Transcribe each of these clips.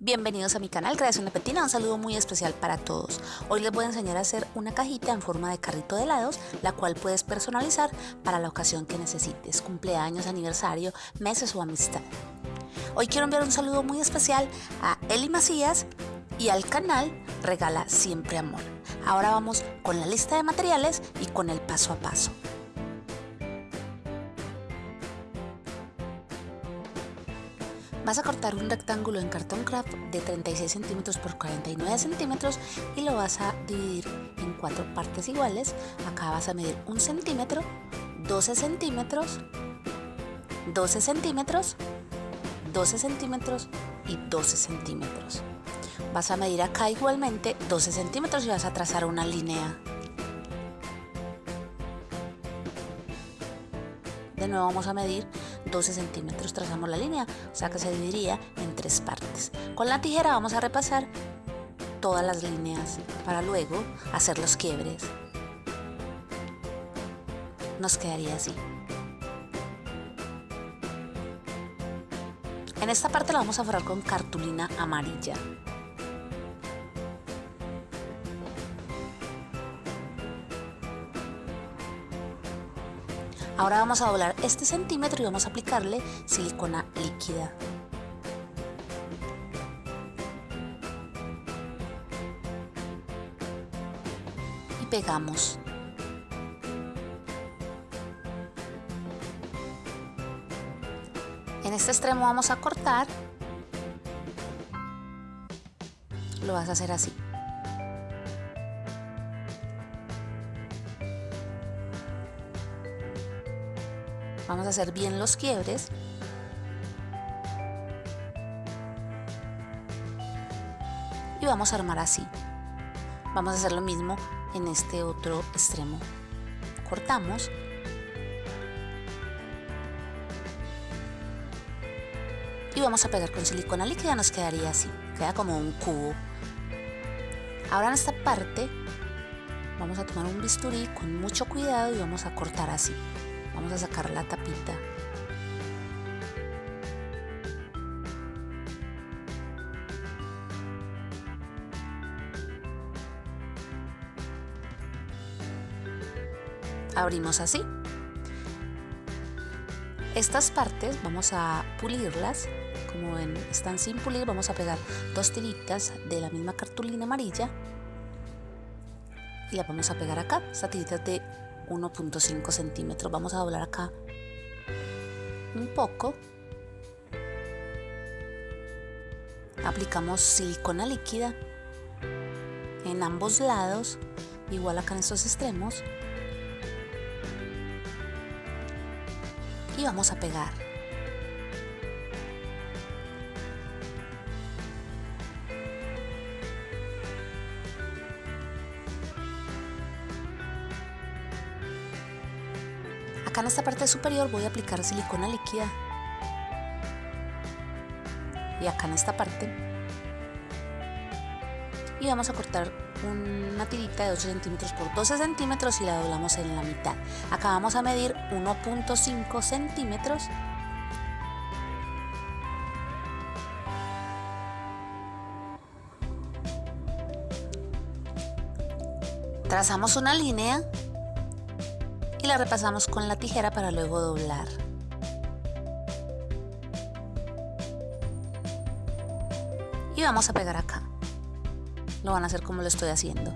Bienvenidos a mi canal Creación Petina, un saludo muy especial para todos. Hoy les voy a enseñar a hacer una cajita en forma de carrito de helados, la cual puedes personalizar para la ocasión que necesites, cumpleaños, aniversario, meses o amistad. Hoy quiero enviar un saludo muy especial a Eli Macías y al canal Regala Siempre Amor. Ahora vamos con la lista de materiales y con el paso a paso. Vas a cortar un rectángulo en cartón craft de 36 centímetros por 49 centímetros y lo vas a dividir en cuatro partes iguales. Acá vas a medir un centímetro, 12 centímetros, 12 centímetros, 12 centímetros y 12 centímetros. Vas a medir acá igualmente 12 centímetros y vas a trazar una línea. De nuevo vamos a medir 12 centímetros trazamos la línea, o sea que se dividiría en tres partes. Con la tijera vamos a repasar todas las líneas para luego hacer los quiebres. Nos quedaría así. En esta parte la vamos a forrar con cartulina amarilla. Ahora vamos a doblar este centímetro y vamos a aplicarle silicona líquida. Y pegamos. En este extremo vamos a cortar. Lo vas a hacer así. Vamos a hacer bien los quiebres. Y vamos a armar así. Vamos a hacer lo mismo en este otro extremo. Cortamos. Y vamos a pegar con silicona líquida, nos quedaría así. Queda como un cubo. Ahora en esta parte vamos a tomar un bisturí con mucho cuidado y vamos a cortar así. Vamos a sacar la tapita. Abrimos así. Estas partes vamos a pulirlas. Como ven, están sin pulir, vamos a pegar dos tiritas de la misma cartulina amarilla y la vamos a pegar acá. Estas de 1.5 centímetros. Vamos a doblar acá un poco. Aplicamos silicona líquida en ambos lados, igual acá en estos extremos. Y vamos a pegar. En esta parte superior voy a aplicar silicona líquida. Y acá en esta parte. Y vamos a cortar una tirita de 8 centímetros por 12 centímetros y la doblamos en la mitad. Acá vamos a medir 1.5 centímetros. Trazamos una línea y la repasamos con la tijera para luego doblar. Y vamos a pegar acá. Lo van a hacer como lo estoy haciendo.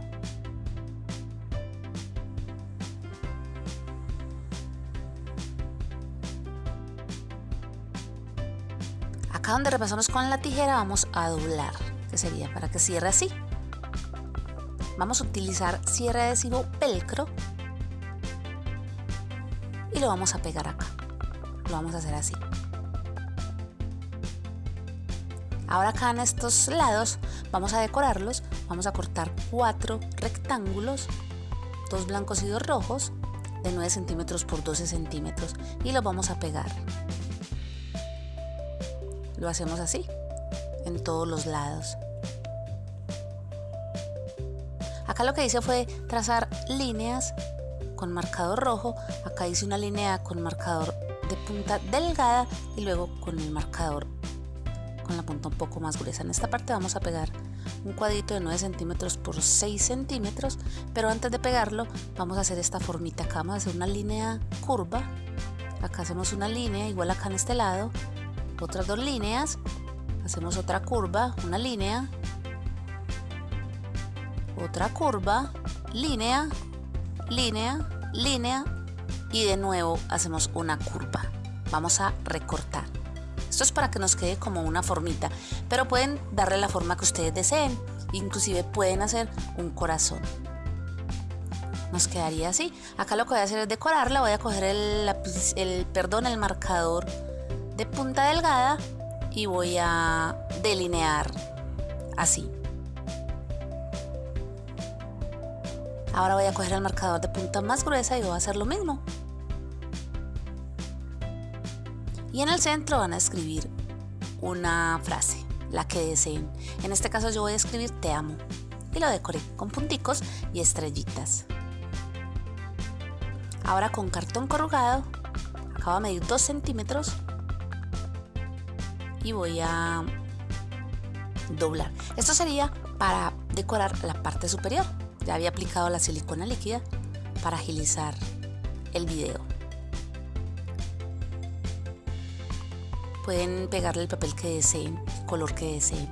Acá donde repasamos con la tijera vamos a doblar, que sería para que cierre así. Vamos a utilizar cierre adhesivo velcro y lo vamos a pegar acá. Lo vamos a hacer así. Ahora acá en estos lados vamos a decorarlos. Vamos a cortar cuatro rectángulos, dos blancos y dos rojos, de 9 centímetros por 12 centímetros y los vamos a pegar. Lo hacemos así, en todos los lados. Acá lo que hice fue trazar líneas con marcador rojo, acá hice una línea con marcador de punta delgada y luego con el marcador con la punta un poco más gruesa. En esta parte vamos a pegar un cuadrito de 9 centímetros por 6 centímetros, pero antes de pegarlo vamos a hacer esta formita. Acá, vamos a hacer una línea curva, acá hacemos una línea, igual acá en este lado, otras dos líneas, hacemos otra curva, una línea, otra curva, línea, línea, línea y de nuevo hacemos una curva. Vamos a recortar. Esto es para que nos quede como una formita, pero pueden darle la forma que ustedes deseen. Inclusive pueden hacer un corazón. Nos quedaría así. Acá lo que voy a hacer es decorarla. Voy a coger el, el, perdón, el marcador de punta delgada y voy a delinear así. Ahora voy a coger el marcador de punta más gruesa y voy a hacer lo mismo. Y en el centro van a escribir una frase, la que deseen. En este caso yo voy a escribir te amo. Y lo decoré con punticos y estrellitas. Ahora con cartón corrugado, acabo de medir 2 centímetros y voy a doblar. Esto sería para decorar la parte superior. Ya había aplicado la silicona líquida para agilizar el video. Pueden pegarle el papel que deseen, el color que deseen.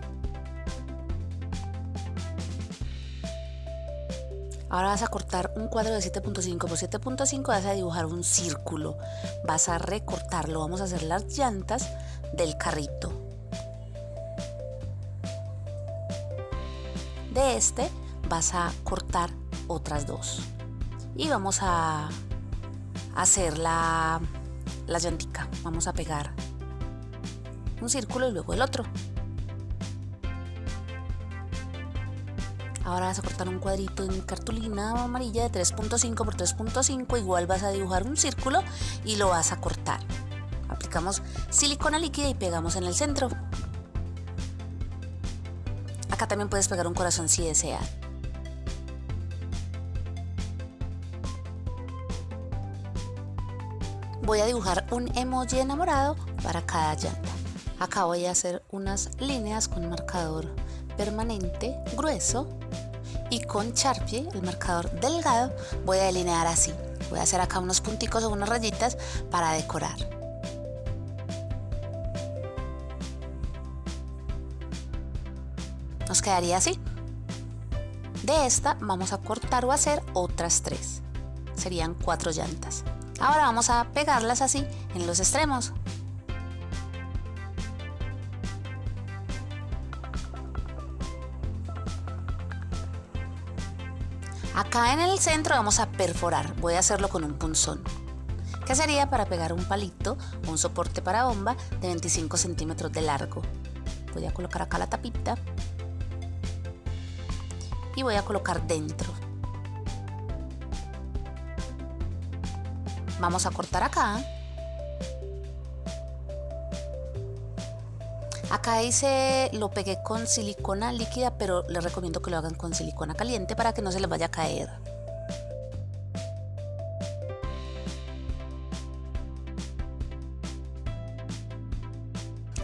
Ahora vas a cortar un cuadro de 7.5 por 7.5, vas a dibujar un círculo, vas a recortarlo, vamos a hacer las llantas del carrito. De este vas a cortar otras dos. Y vamos a hacer la, la llantica vamos a pegar un círculo y luego el otro. Ahora vas a cortar un cuadrito en cartulina amarilla de 3.5 por 3.5 igual vas a dibujar un círculo y lo vas a cortar. Aplicamos silicona líquida y pegamos en el centro. Acá también puedes pegar un corazón si deseas voy a dibujar un emoji enamorado para cada llanta. Acá voy a hacer unas líneas con marcador permanente grueso y con Sharpie, el marcador delgado, voy a delinear así. Voy a hacer acá unos punticos o unas rayitas para decorar. Nos quedaría así. De esta vamos a cortar o hacer otras tres. Serían cuatro llantas. Ahora vamos a pegarlas así en los extremos. Acá en el centro vamos a perforar, voy a hacerlo con un punzón. Que sería para pegar un palito o un soporte para bomba de 25 centímetros de largo. Voy a colocar acá la tapita y voy a colocar dentro. Vamos a cortar acá. Acá hice, lo pegué con silicona líquida, pero les recomiendo que lo hagan con silicona caliente para que no se les vaya a caer.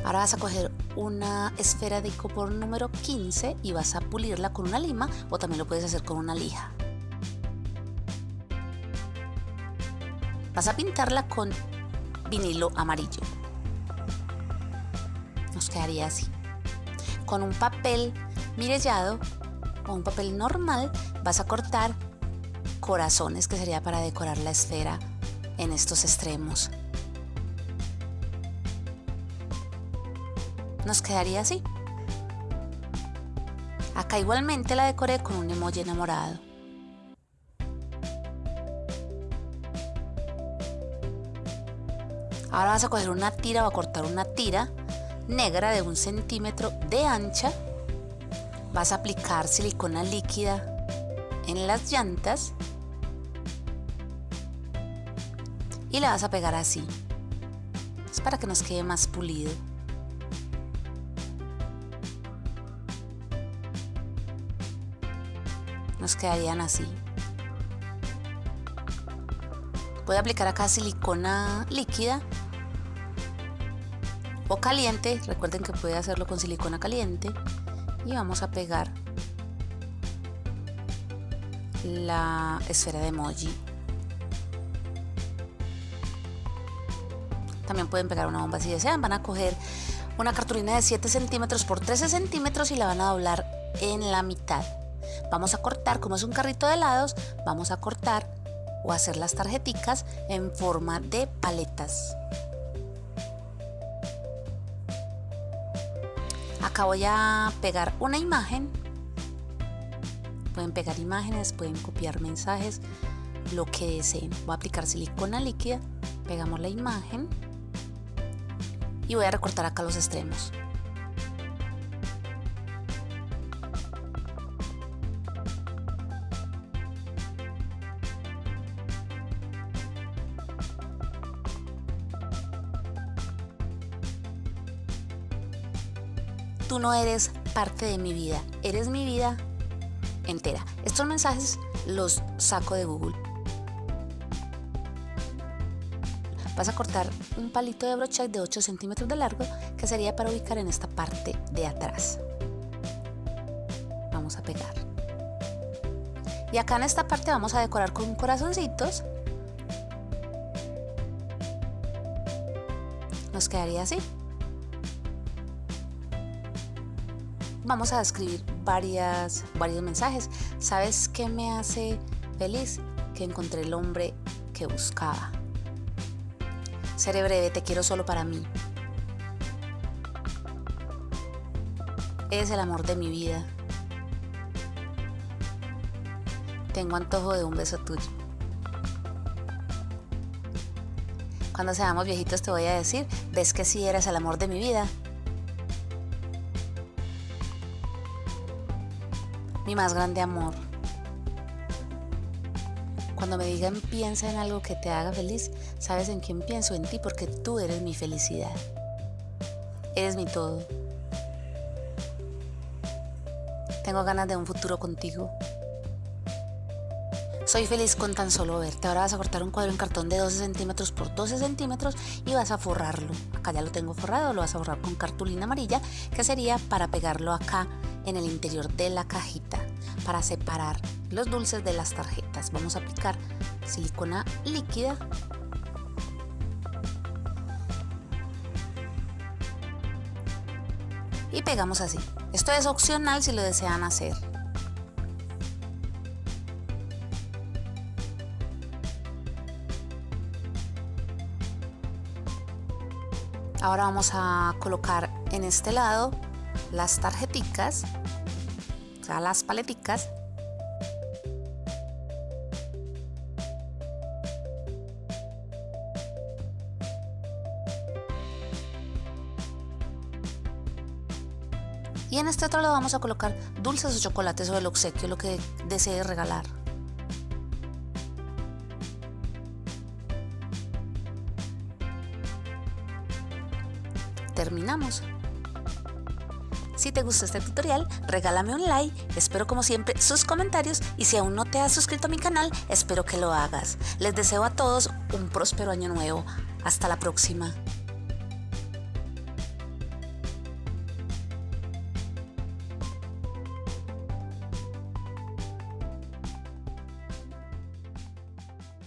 Ahora vas a coger una esfera de icopor número 15 y vas a pulirla con una lima o también lo puedes hacer con una lija. Vas a pintarla con vinilo amarillo. Nos quedaría así. Con un papel mirellado o un papel normal vas a cortar corazones que sería para decorar la esfera en estos extremos. Nos quedaría así. Acá igualmente la decoré con un emoji enamorado. Ahora vas a coger una tira o a cortar una tira negra de un centímetro de ancha. Vas a aplicar silicona líquida en las llantas y la vas a pegar así. Es para que nos quede más pulido. Nos quedarían así. Voy a aplicar acá silicona líquida o caliente, recuerden que puede hacerlo con silicona caliente y vamos a pegar la esfera de emoji. También pueden pegar una bomba si desean. Van a coger una cartulina de 7 centímetros por 13 centímetros y la van a doblar en la mitad. Vamos a cortar, como es un carrito de helados, vamos a cortar o hacer las tarjeticas en forma de paletas. Acá voy a pegar una imagen. Pueden pegar imágenes, pueden copiar mensajes, lo que deseen. Voy a aplicar silicona líquida, pegamos la imagen y voy a recortar acá los extremos. Tú no eres parte de mi vida, eres mi vida entera. Estos mensajes los saco de Google. Vas a cortar un palito de brocha de 8 centímetros de largo que sería para ubicar en esta parte de atrás. Vamos a pegar. Y acá en esta parte vamos a decorar con corazoncitos. Nos quedaría así. Vamos a escribir varias, varios mensajes. ¿Sabes qué me hace feliz? Que encontré el hombre que buscaba. Seré breve, te quiero solo para mí. Eres el amor de mi vida. Tengo antojo de un beso tuyo. Cuando seamos viejitos te voy a decir, ves que sí eres el amor de mi vida. Mi más grande amor. Cuando me digan piensa en algo que te haga feliz, sabes en quién pienso, en ti, porque tú eres mi felicidad. Eres mi todo. Tengo ganas de un futuro contigo. Soy feliz con tan solo verte. Ahora vas a cortar un cuadro en cartón de 12 centímetros por 12 centímetros y vas a forrarlo. Acá ya lo tengo forrado, lo vas a forrar con cartulina amarilla, que sería para pegarlo acá en el interior de la cajita para separar los dulces de las tarjetas. Vamos a aplicar silicona líquida y pegamos así. Esto es opcional si lo desean hacer. Ahora vamos a colocar en este lado las tarjeticas, o sea, las paleticas. Y en este otro lado vamos a colocar dulces o chocolates o el obsequio, lo que desee regalar. Terminamos. Si te gustó este tutorial, regálame un like, espero como siempre sus comentarios y si aún no te has suscrito a mi canal, espero que lo hagas. Les deseo a todos un próspero año nuevo. Hasta la próxima.